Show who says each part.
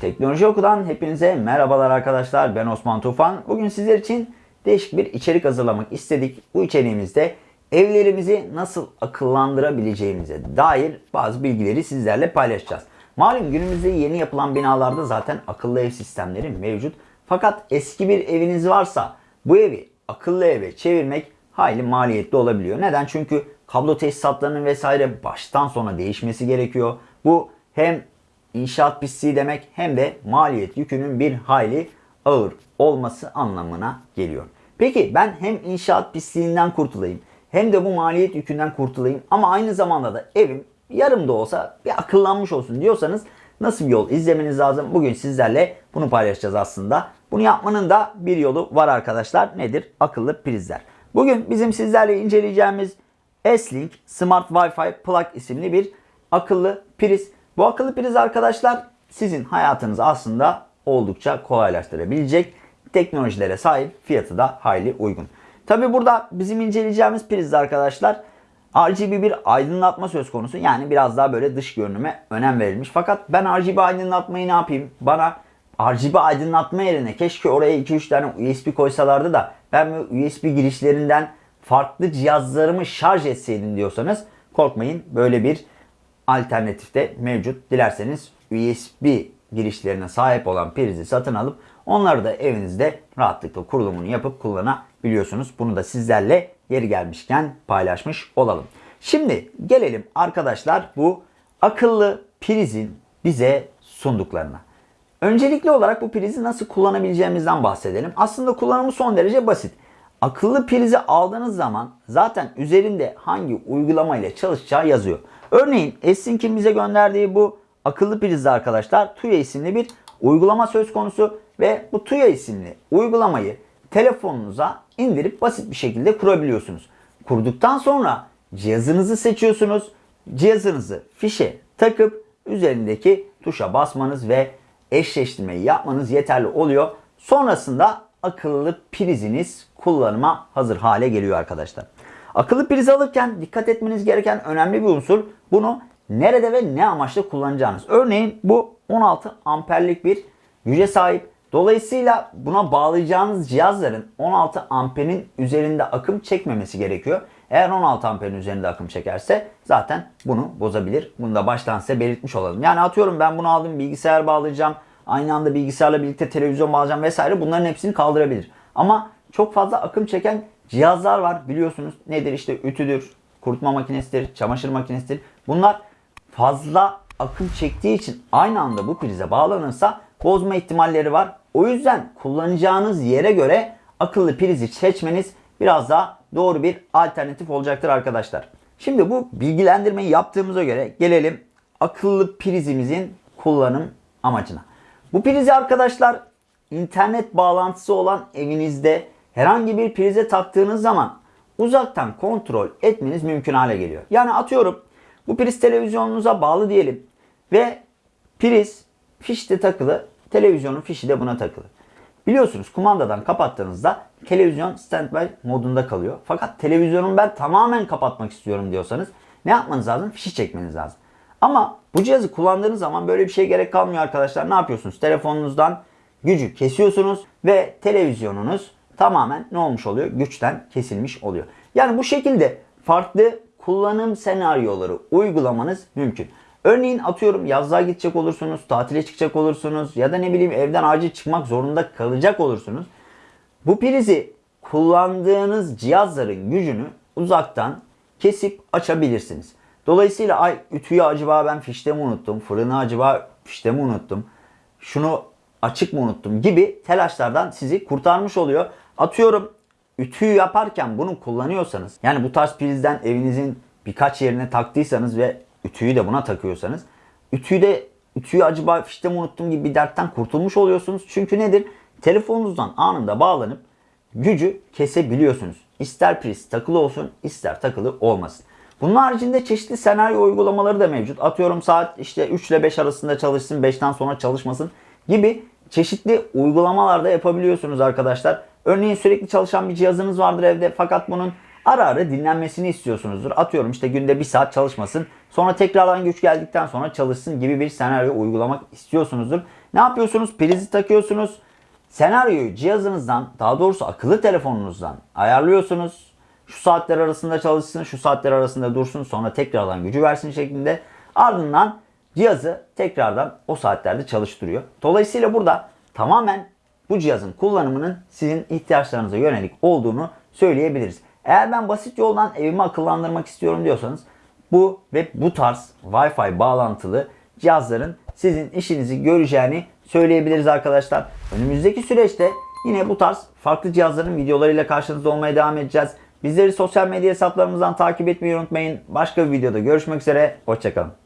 Speaker 1: Teknoloji Oku'dan hepinize merhabalar arkadaşlar. Ben Osman Tufan. Bugün sizler için değişik bir içerik hazırlamak istedik. Bu içeriğimizde evlerimizi nasıl akıllandırabileceğimize dair bazı bilgileri sizlerle paylaşacağız. Malum günümüzde yeni yapılan binalarda zaten akıllı ev sistemleri mevcut. Fakat eski bir eviniz varsa bu evi akıllı eve çevirmek hayli maliyetli olabiliyor. Neden? Çünkü kablo tesisatlarının vesaire baştan sona değişmesi gerekiyor. Bu hem inşaat pisliği demek hem de maliyet yükünün bir hayli ağır olması anlamına geliyor. Peki ben hem inşaat pisliğinden kurtulayım hem de bu maliyet yükünden kurtulayım ama aynı zamanda da evim yarım da olsa bir akıllanmış olsun diyorsanız nasıl bir yol izlemeniz lazım? Bugün sizlerle bunu paylaşacağız aslında. Bunu yapmanın da bir yolu var arkadaşlar. Nedir? Akıllı prizler. Bugün bizim sizlerle inceleyeceğimiz S-Link Smart Wi-Fi Plug isimli bir akıllı priz. Bu akıllı priz arkadaşlar sizin hayatınızı aslında oldukça kolaylaştırabilecek teknolojilere sahip fiyatı da hayli uygun. Tabi burada bizim inceleyeceğimiz prizde arkadaşlar RGB bir aydınlatma söz konusu. Yani biraz daha böyle dış görünüme önem verilmiş. Fakat ben RGB aydınlatmayı ne yapayım? Bana RGB aydınlatma yerine keşke oraya 2-3 tane USB koysalardı da ben bu USB girişlerinden farklı cihazlarımı şarj etseydim diyorsanız korkmayın böyle bir alternatif de mevcut. Dilerseniz USB girişlerine sahip olan prizi satın alıp onları da evinizde rahatlıkla kurulumunu yapıp kullanabiliyorsunuz. Bunu da sizlerle yeri gelmişken paylaşmış olalım. Şimdi gelelim arkadaşlar bu akıllı prizin bize sunduklarına. Öncelikli olarak bu prizi nasıl kullanabileceğimizden bahsedelim. Aslında kullanımı son derece basit. Akıllı prizi aldığınız zaman zaten üzerinde hangi uygulama ile çalışacağı yazıyor. Örneğin Esynk'in bize gönderdiği bu akıllı prizde arkadaşlar Tuya isimli bir uygulama söz konusu ve bu Tuya isimli uygulamayı telefonunuza indirip basit bir şekilde kurabiliyorsunuz. Kurduktan sonra cihazınızı seçiyorsunuz. Cihazınızı fişe takıp üzerindeki tuşa basmanız ve eşleştirmeyi yapmanız yeterli oluyor. Sonrasında akıllı priziniz kullanıma hazır hale geliyor arkadaşlar. Akıllı priz alırken dikkat etmeniz gereken önemli bir unsur bunu nerede ve ne amaçla kullanacağınız. Örneğin bu 16 amperlik bir güce sahip. Dolayısıyla buna bağlayacağınız cihazların 16 amperin üzerinde akım çekmemesi gerekiyor. Eğer 16 amperin üzerinde akım çekerse zaten bunu bozabilir. Bunu da baştan size belirtmiş olalım. Yani atıyorum ben bunu aldım bilgisayar bağlayacağım. Aynı anda bilgisayarla birlikte televizyon bağlayacağım vesaire bunların hepsini kaldırabilir. Ama çok fazla akım çeken cihazlar var biliyorsunuz. Nedir işte ütüdür, kurutma makinesidir, çamaşır makinesidir. Bunlar fazla akım çektiği için aynı anda bu prize bağlanırsa bozma ihtimalleri var. O yüzden kullanacağınız yere göre akıllı prizi seçmeniz biraz daha doğru bir alternatif olacaktır arkadaşlar. Şimdi bu bilgilendirmeyi yaptığımıza göre gelelim akıllı prizimizin kullanım amacına. Bu prizi arkadaşlar internet bağlantısı olan evinizde herhangi bir prize taktığınız zaman uzaktan kontrol etmeniz mümkün hale geliyor. Yani atıyorum bu priz televizyonunuza bağlı diyelim ve priz fişte takılı, televizyonun fişi de buna takılı. Biliyorsunuz kumandadan kapattığınızda televizyon standby modunda kalıyor. Fakat televizyonu ben tamamen kapatmak istiyorum diyorsanız ne yapmanız lazım? Fişi çekmeniz lazım. Ama bu cihazı kullandığınız zaman böyle bir şey gerek kalmıyor arkadaşlar. Ne yapıyorsunuz? Telefonunuzdan gücü kesiyorsunuz ve televizyonunuz tamamen ne olmuş oluyor? Güçten kesilmiş oluyor. Yani bu şekilde farklı kullanım senaryoları uygulamanız mümkün. Örneğin atıyorum yazlığa gidecek olursunuz, tatile çıkacak olursunuz ya da ne bileyim evden acil çıkmak zorunda kalacak olursunuz. Bu prizi kullandığınız cihazların gücünü uzaktan kesip açabilirsiniz. Dolayısıyla ay ütüyü acaba ben fişte mi unuttum, fırını acaba fişte mi unuttum, şunu açık mı unuttum gibi telaşlardan sizi kurtarmış oluyor. Atıyorum ütüyü yaparken bunu kullanıyorsanız yani bu tarz prizden evinizin birkaç yerine taktıysanız ve ütüyü de buna takıyorsanız ütüyü de ütüyü acaba fişte mi unuttum gibi bir dertten kurtulmuş oluyorsunuz. Çünkü nedir? Telefonunuzdan anında bağlanıp gücü kesebiliyorsunuz. İster priz takılı olsun ister takılı olmasın. Bunun haricinde çeşitli senaryo uygulamaları da mevcut. Atıyorum saat işte 3 ile 5 arasında çalışsın, 5'ten sonra çalışmasın gibi çeşitli uygulamalar da yapabiliyorsunuz arkadaşlar. Örneğin sürekli çalışan bir cihazınız vardır evde fakat bunun ara ara dinlenmesini istiyorsunuzdur. Atıyorum işte günde bir saat çalışmasın. Sonra tekrardan güç geldikten sonra çalışsın gibi bir senaryo uygulamak istiyorsunuzdur. Ne yapıyorsunuz? Prizi takıyorsunuz. Senaryoyu cihazınızdan, daha doğrusu akıllı telefonunuzdan ayarlıyorsunuz. Şu saatler arasında çalışsın, şu saatler arasında dursun, sonra tekrardan gücü versin şeklinde. Ardından cihazı tekrardan o saatlerde çalıştırıyor. Dolayısıyla burada tamamen bu cihazın kullanımının sizin ihtiyaçlarınıza yönelik olduğunu söyleyebiliriz. Eğer ben basit yoldan evimi akıllandırmak istiyorum diyorsanız bu ve bu tarz Wi-Fi bağlantılı cihazların sizin işinizi göreceğini söyleyebiliriz arkadaşlar. Önümüzdeki süreçte yine bu tarz farklı cihazların videolarıyla karşınızda olmaya devam edeceğiz. Bizleri sosyal medya hesaplarımızdan takip etmeyi unutmayın. Başka bir videoda görüşmek üzere. Hoşçakalın.